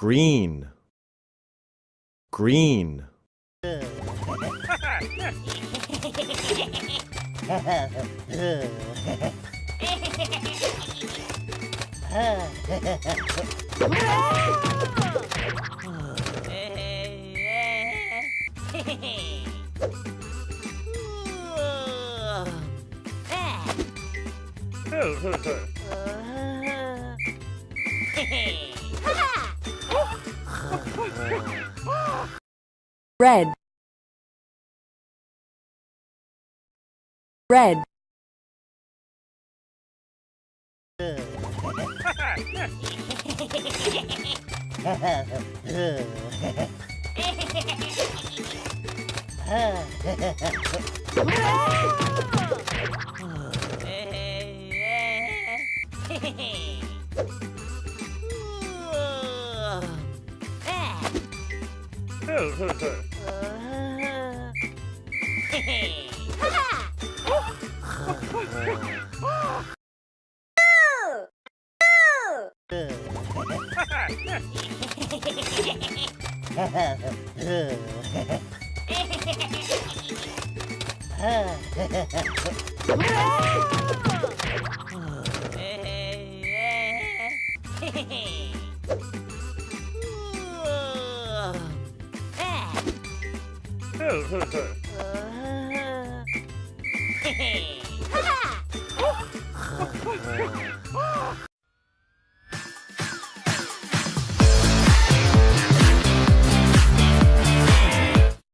green. Green red. Red. Hey! はいそ。